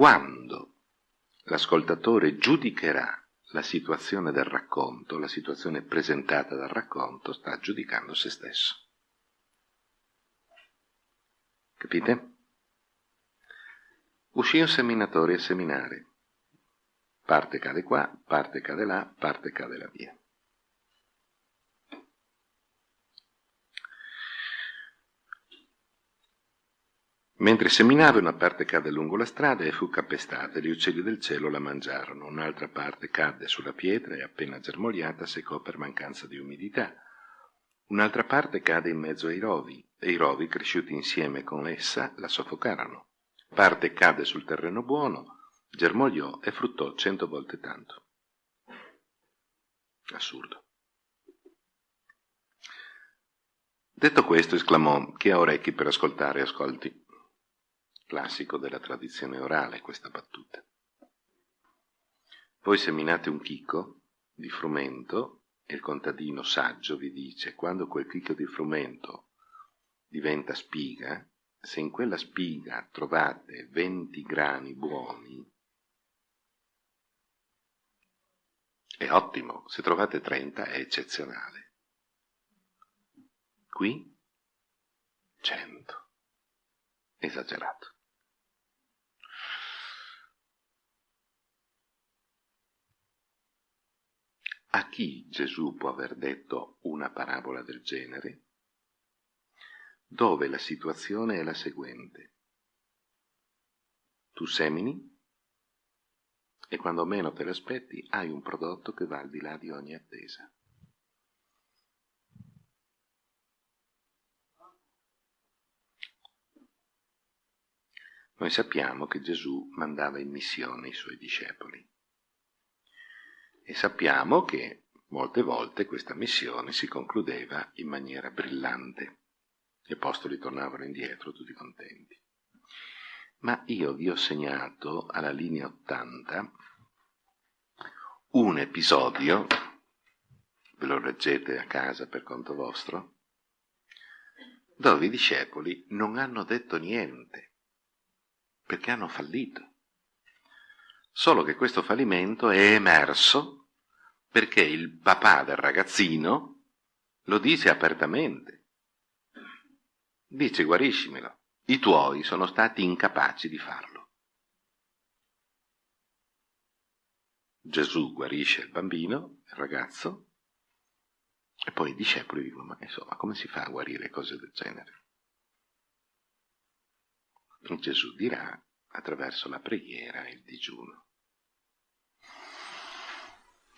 quando l'ascoltatore giudicherà la situazione del racconto, la situazione presentata dal racconto, sta giudicando se stesso. Capite? Uscì un seminatore a seminare. Parte cade qua, parte cade là, parte cade là via. Mentre seminava una parte cadde lungo la strada e fu capestata, e gli uccelli del cielo la mangiarono, un'altra parte cadde sulla pietra e appena germogliata seccò per mancanza di umidità. Un'altra parte cadde in mezzo ai rovi, e i rovi, cresciuti insieme con essa, la soffocarono. Parte cadde sul terreno buono, germogliò e fruttò cento volte tanto. Assurdo. Detto questo, esclamò, chi ha orecchi per ascoltare, ascolti classico della tradizione orale questa battuta. Voi seminate un chicco di frumento e il contadino saggio vi dice quando quel chicco di frumento diventa spiga, se in quella spiga trovate 20 grani buoni, è ottimo, se trovate 30 è eccezionale. Qui 100. Esagerato. A chi Gesù può aver detto una parabola del genere? Dove la situazione è la seguente. Tu semini e quando meno te l'aspetti hai un prodotto che va al di là di ogni attesa. Noi sappiamo che Gesù mandava in missione i suoi discepoli. E sappiamo che molte volte questa missione si concludeva in maniera brillante. Gli apostoli tornavano indietro tutti contenti. Ma io vi ho segnato alla linea 80 un episodio, ve lo leggete a casa per conto vostro, dove i discepoli non hanno detto niente, perché hanno fallito. Solo che questo fallimento è emerso perché il papà del ragazzino lo dice apertamente. Dice guariscimelo, i tuoi sono stati incapaci di farlo. Gesù guarisce il bambino, il ragazzo, e poi i discepoli dicono, ma insomma, come si fa a guarire cose del genere? Gesù dirà attraverso la preghiera e il digiuno.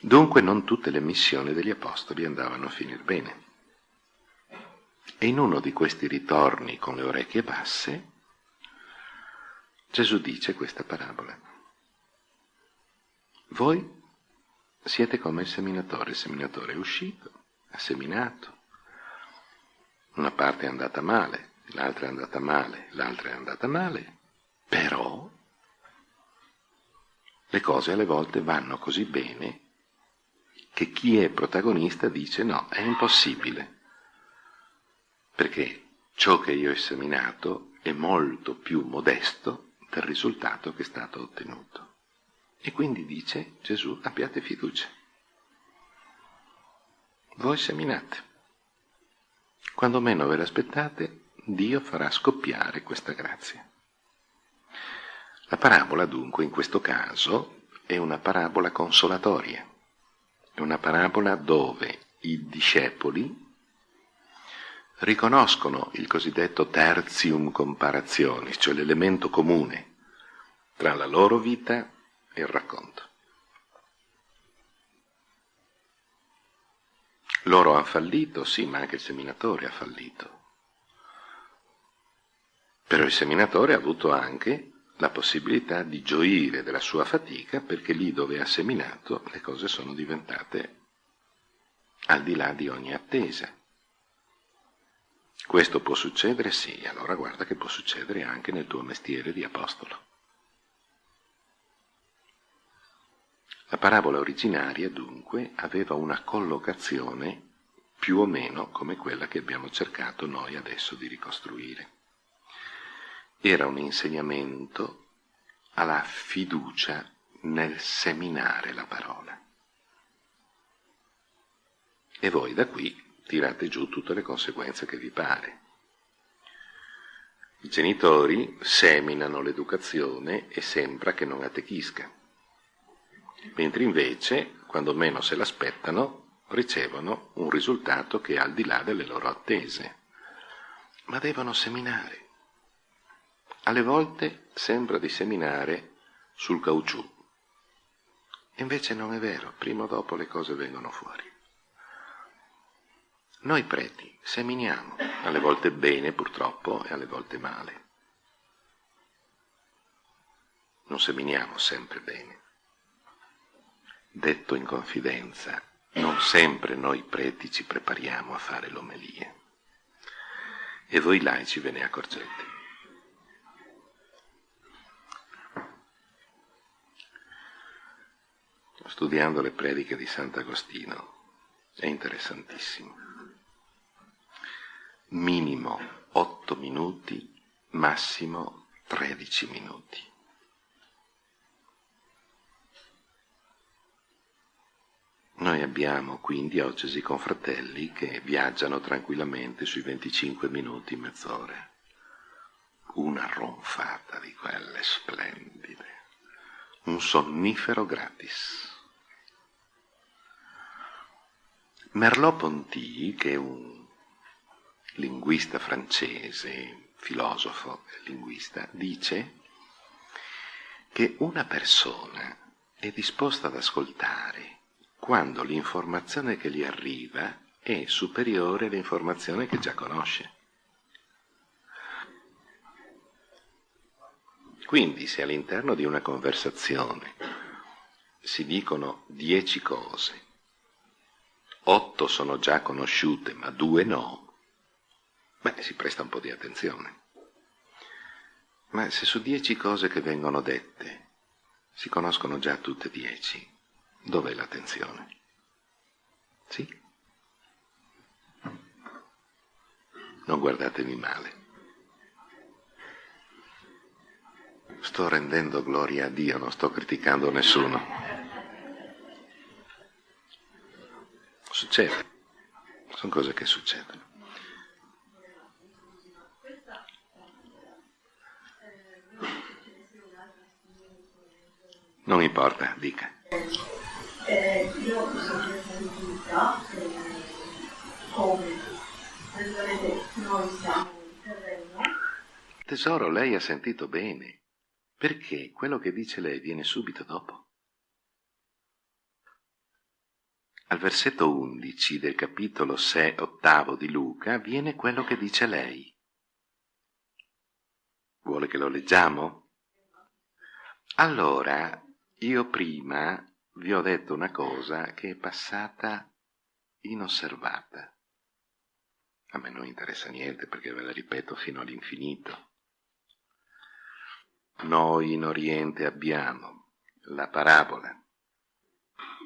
Dunque non tutte le missioni degli apostoli andavano a finire bene. E in uno di questi ritorni con le orecchie basse, Gesù dice questa parabola. Voi siete come il seminatore, il seminatore è uscito, ha seminato, una parte è andata male, l'altra è andata male, l'altra è andata male, però le cose alle volte vanno così bene che chi è protagonista dice no, è impossibile, perché ciò che io ho seminato è molto più modesto del risultato che è stato ottenuto. E quindi dice Gesù, abbiate fiducia. Voi seminate. Quando meno ve l'aspettate, Dio farà scoppiare questa grazia. La parabola dunque in questo caso è una parabola consolatoria è una parabola dove i discepoli riconoscono il cosiddetto tertium comparationis, cioè l'elemento comune tra la loro vita e il racconto. Loro hanno fallito, sì, ma anche il seminatore ha fallito. Però il seminatore ha avuto anche la possibilità di gioire della sua fatica perché lì dove ha seminato le cose sono diventate al di là di ogni attesa. Questo può succedere? Sì, allora guarda che può succedere anche nel tuo mestiere di apostolo. La parabola originaria, dunque, aveva una collocazione più o meno come quella che abbiamo cercato noi adesso di ricostruire era un insegnamento alla fiducia nel seminare la parola. E voi da qui tirate giù tutte le conseguenze che vi pare. I genitori seminano l'educazione e sembra che non attechisca, mentre invece, quando meno se l'aspettano, ricevono un risultato che è al di là delle loro attese. Ma devono seminare. Alle volte sembra di seminare sul caucciù. Invece non è vero, prima o dopo le cose vengono fuori. Noi preti seminiamo, alle volte bene purtroppo e alle volte male. Non seminiamo sempre bene. Detto in confidenza, non sempre noi preti ci prepariamo a fare l'omelia. E voi laici ve ne accorgete. Studiando le prediche di Sant'Agostino è interessantissimo minimo 8 minuti, massimo 13 minuti. Noi abbiamo quindi occesi confratelli che viaggiano tranquillamente sui 25 minuti, mezz'ora. Una ronfata di quelle splendide. Un sonnifero gratis. Merleau-Ponty, che è un linguista francese, filosofo linguista, dice che una persona è disposta ad ascoltare quando l'informazione che gli arriva è superiore all'informazione che già conosce. Quindi se all'interno di una conversazione si dicono dieci cose, otto sono già conosciute ma due no, beh, si presta un po' di attenzione. Ma se su dieci cose che vengono dette si conoscono già tutte dieci, dov'è l'attenzione? Sì? Non guardatemi male. Sto rendendo gloria a Dio, non sto criticando nessuno. Succede, sono cose che succedono. Non importa, dica. Eh, io sentita eh, come noi siamo in terreno. Tesoro, lei ha sentito bene, perché quello che dice lei viene subito dopo. Al versetto 11 del capitolo 6, ottavo di Luca viene quello che dice lei. Vuole che lo leggiamo? Allora, io prima vi ho detto una cosa che è passata inosservata. A me non interessa niente perché ve la ripeto fino all'infinito. Noi in Oriente abbiamo la parabola,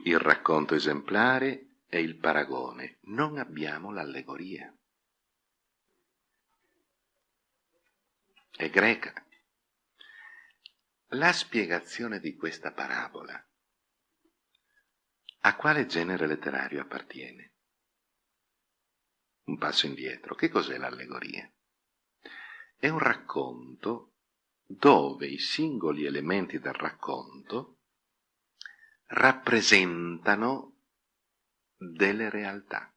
il racconto esemplare e il paragone, non abbiamo l'allegoria. È greca. La spiegazione di questa parabola a quale genere letterario appartiene? Un passo indietro. Che cos'è l'allegoria? È un racconto dove i singoli elementi del racconto rappresentano delle realtà.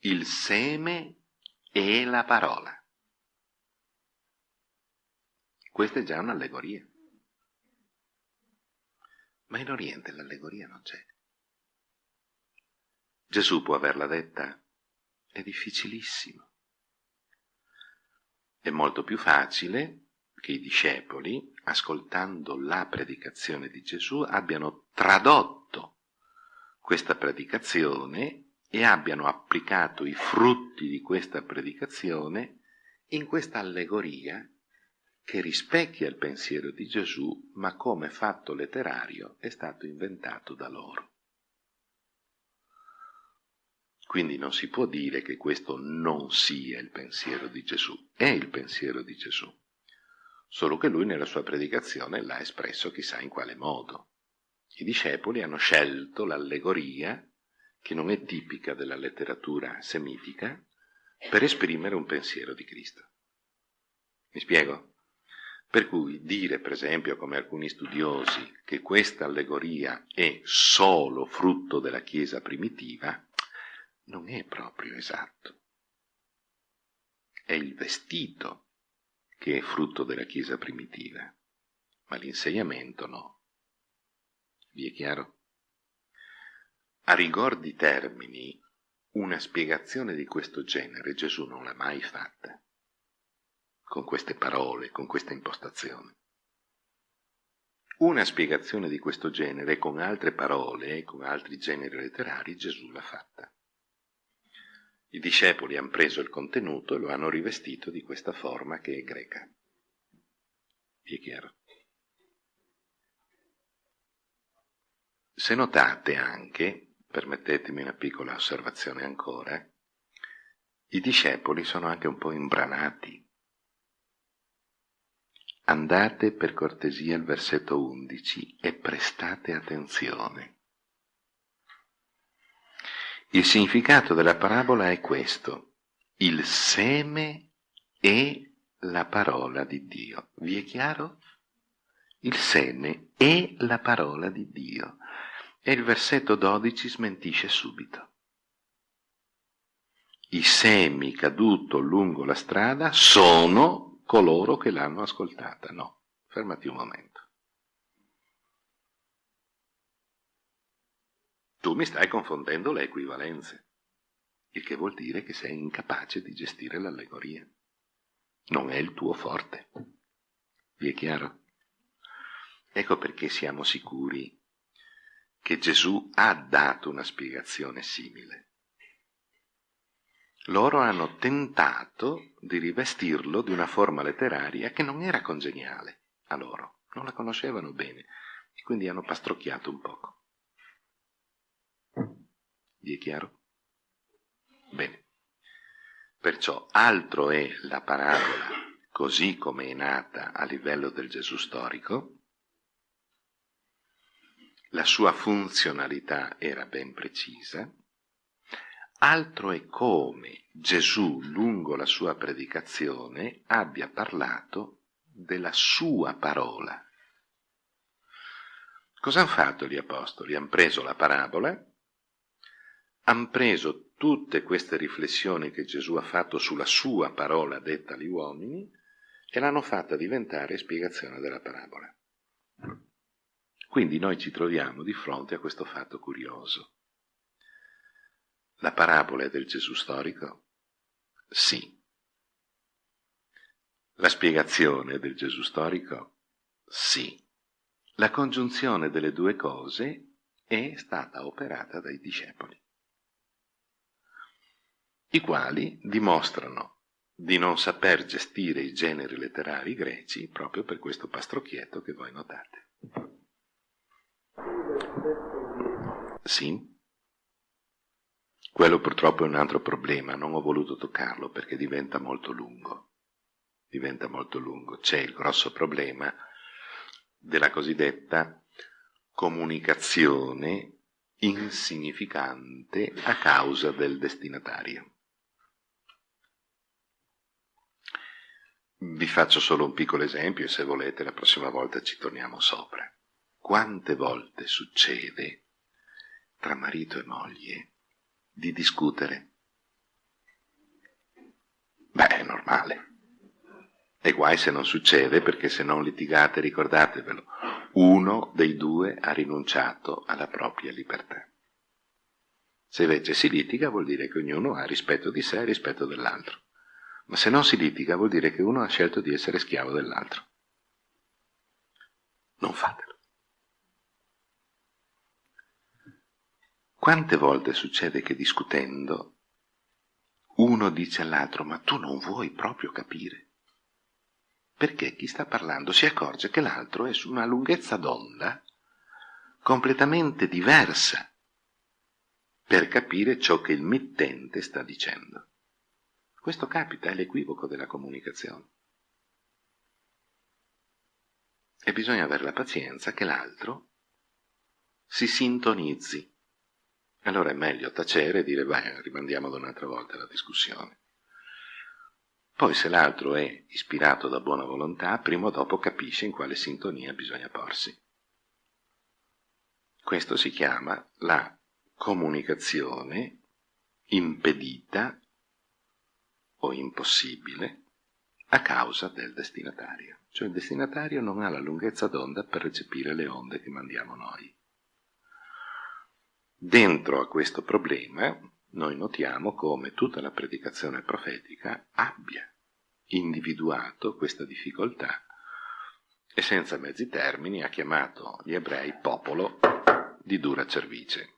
Il seme e la parola. Questa è già un'allegoria. Ma in Oriente l'allegoria non c'è. Gesù può averla detta? È difficilissimo. È molto più facile che i discepoli, ascoltando la predicazione di Gesù, abbiano tradotto questa predicazione e abbiano applicato i frutti di questa predicazione in questa allegoria che rispecchia il pensiero di Gesù, ma come fatto letterario è stato inventato da loro. Quindi non si può dire che questo non sia il pensiero di Gesù, è il pensiero di Gesù. Solo che lui nella sua predicazione l'ha espresso chissà in quale modo. I discepoli hanno scelto l'allegoria, che non è tipica della letteratura semitica, per esprimere un pensiero di Cristo. Mi spiego? Per cui dire, per esempio, come alcuni studiosi, che questa allegoria è solo frutto della Chiesa primitiva, non è proprio esatto. È il vestito che è frutto della Chiesa primitiva, ma l'insegnamento no. Vi è chiaro? A rigor di termini, una spiegazione di questo genere Gesù non l'ha mai fatta con queste parole, con questa impostazione. Una spiegazione di questo genere con altre parole, con altri generi letterari, Gesù l'ha fatta. I discepoli hanno preso il contenuto e lo hanno rivestito di questa forma che è greca. Vi è chiaro? Se notate anche, permettetemi una piccola osservazione ancora, i discepoli sono anche un po' imbranati Andate per cortesia al versetto 11 e prestate attenzione. Il significato della parabola è questo. Il seme è la parola di Dio. Vi è chiaro? Il seme è la parola di Dio. E il versetto 12 smentisce subito. I semi caduto lungo la strada sono coloro che l'hanno ascoltata. No, fermati un momento. Tu mi stai confondendo le equivalenze, il che vuol dire che sei incapace di gestire l'allegoria. Non è il tuo forte. Vi è chiaro? Ecco perché siamo sicuri che Gesù ha dato una spiegazione simile loro hanno tentato di rivestirlo di una forma letteraria che non era congeniale a loro, non la conoscevano bene e quindi hanno pastrocchiato un poco. Vi è chiaro? Bene. Perciò altro è la parabola così come è nata a livello del Gesù storico, la sua funzionalità era ben precisa, Altro è come Gesù, lungo la sua predicazione, abbia parlato della sua parola. Cosa hanno fatto gli apostoli? Hanno preso la parabola, hanno preso tutte queste riflessioni che Gesù ha fatto sulla sua parola detta agli uomini e l'hanno fatta diventare spiegazione della parabola. Quindi noi ci troviamo di fronte a questo fatto curioso. La parabola è del Gesù storico? Sì. La spiegazione del Gesù storico? Sì. La congiunzione delle due cose è stata operata dai discepoli, i quali dimostrano di non saper gestire i generi letterari greci proprio per questo pastrocchietto che voi notate. Sì? Quello purtroppo è un altro problema, non ho voluto toccarlo perché diventa molto lungo. Diventa molto lungo. C'è il grosso problema della cosiddetta comunicazione insignificante a causa del destinatario. Vi faccio solo un piccolo esempio e se volete la prossima volta ci torniamo sopra. Quante volte succede tra marito e moglie di discutere. Beh, è normale. E guai se non succede, perché se non litigate, ricordatevelo, uno dei due ha rinunciato alla propria libertà. Se invece si litiga vuol dire che ognuno ha rispetto di sé e rispetto dell'altro. Ma se non si litiga vuol dire che uno ha scelto di essere schiavo dell'altro. Non fatelo. Quante volte succede che discutendo uno dice all'altro ma tu non vuoi proprio capire? Perché chi sta parlando si accorge che l'altro è su una lunghezza d'onda completamente diversa per capire ciò che il mittente sta dicendo. Questo capita, è l'equivoco della comunicazione. e bisogna avere la pazienza che l'altro si sintonizzi. Allora è meglio tacere e dire vai, rimandiamo da un'altra volta la discussione. Poi se l'altro è ispirato da buona volontà, prima o dopo capisce in quale sintonia bisogna porsi. Questo si chiama la comunicazione impedita o impossibile a causa del destinatario. Cioè il destinatario non ha la lunghezza d'onda per recepire le onde che mandiamo noi. Dentro a questo problema noi notiamo come tutta la predicazione profetica abbia individuato questa difficoltà e senza mezzi termini ha chiamato gli ebrei popolo di dura cervice.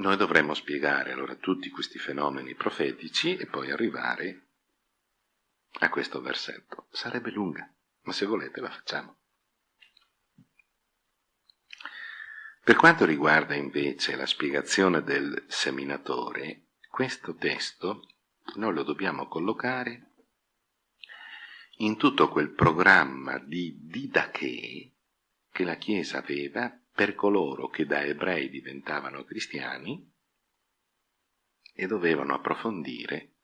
Noi dovremmo spiegare allora tutti questi fenomeni profetici e poi arrivare a questo versetto. Sarebbe lunga, ma se volete la facciamo. Per quanto riguarda invece la spiegazione del seminatore, questo testo noi lo dobbiamo collocare in tutto quel programma di didache che la Chiesa aveva per coloro che da ebrei diventavano cristiani e dovevano approfondire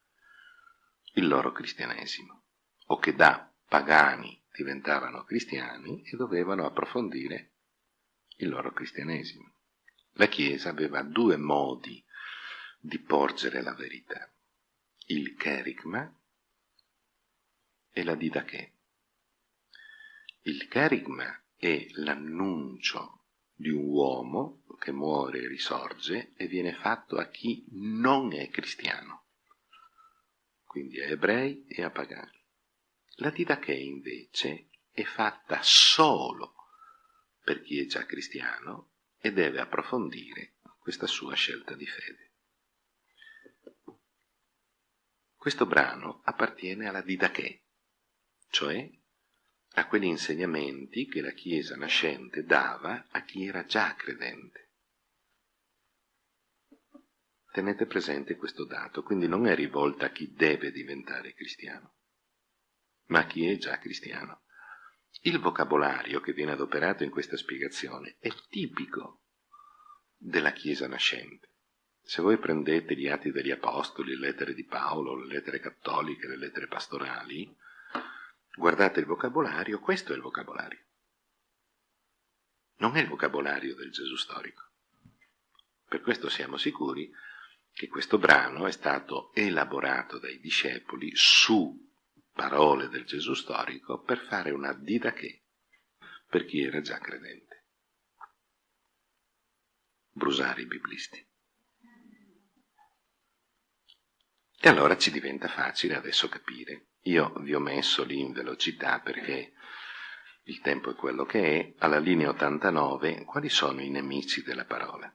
il loro cristianesimo, o che da pagani diventavano cristiani e dovevano approfondire il loro cristianesimo. La Chiesa aveva due modi di porgere la verità, il kerigma e la didache. Il kerigma è l'annuncio di un uomo che muore e risorge e viene fatto a chi non è cristiano, quindi a ebrei e a pagani. La didache invece è fatta solo per chi è già cristiano e deve approfondire questa sua scelta di fede. Questo brano appartiene alla didache, cioè a quegli insegnamenti che la Chiesa nascente dava a chi era già credente. Tenete presente questo dato, quindi non è rivolta a chi deve diventare cristiano, ma a chi è già cristiano. Il vocabolario che viene adoperato in questa spiegazione è tipico della Chiesa nascente. Se voi prendete gli atti degli Apostoli, le lettere di Paolo, le lettere cattoliche, le lettere pastorali, Guardate il vocabolario, questo è il vocabolario. Non è il vocabolario del Gesù storico. Per questo siamo sicuri che questo brano è stato elaborato dai discepoli su parole del Gesù storico per fare una didache per chi era già credente. Brusare i biblisti. E allora ci diventa facile adesso capire io vi ho messo lì in velocità perché il tempo è quello che è, alla linea 89, quali sono i nemici della parola?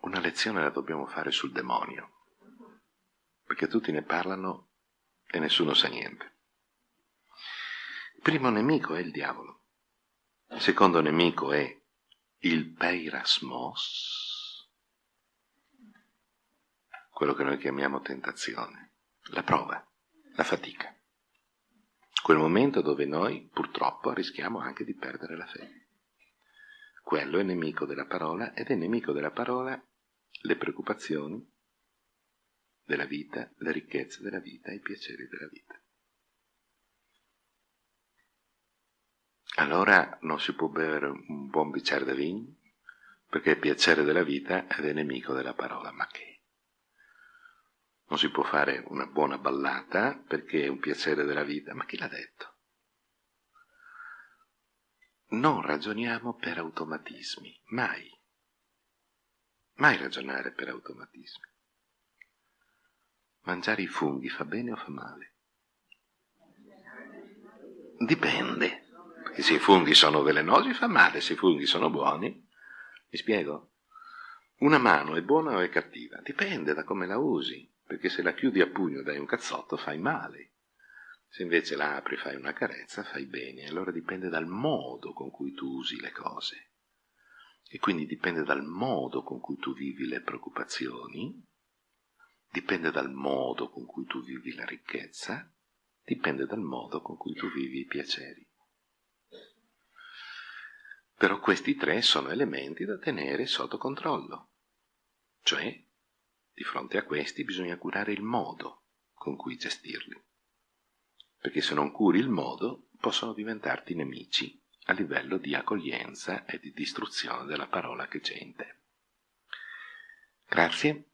Una lezione la dobbiamo fare sul demonio, perché tutti ne parlano e nessuno sa niente. Il primo nemico è il diavolo, il secondo nemico è il peirasmos, quello che noi chiamiamo tentazione, la prova, la fatica. Quel momento dove noi purtroppo rischiamo anche di perdere la fede. Quello è nemico della parola ed è nemico della parola le preoccupazioni della vita, le ricchezze della vita, i piaceri della vita. Allora non si può bere un buon bicchiere di vino perché il piacere della vita ed è nemico della parola. Ma che? Non si può fare una buona ballata perché è un piacere della vita, ma chi l'ha detto? Non ragioniamo per automatismi, mai. Mai ragionare per automatismi. Mangiare i funghi fa bene o fa male? Dipende, perché se i funghi sono velenosi fa male, se i funghi sono buoni, mi spiego? Una mano è buona o è cattiva? Dipende da come la usi perché se la chiudi a pugno e dai un cazzotto fai male. Se invece la apri e fai una carezza fai bene, allora dipende dal modo con cui tu usi le cose. E quindi dipende dal modo con cui tu vivi le preoccupazioni, dipende dal modo con cui tu vivi la ricchezza, dipende dal modo con cui tu vivi i piaceri. Però questi tre sono elementi da tenere sotto controllo, cioè di fronte a questi bisogna curare il modo con cui gestirli, perché se non curi il modo possono diventarti nemici a livello di accoglienza e di distruzione della parola che c'è in te. Grazie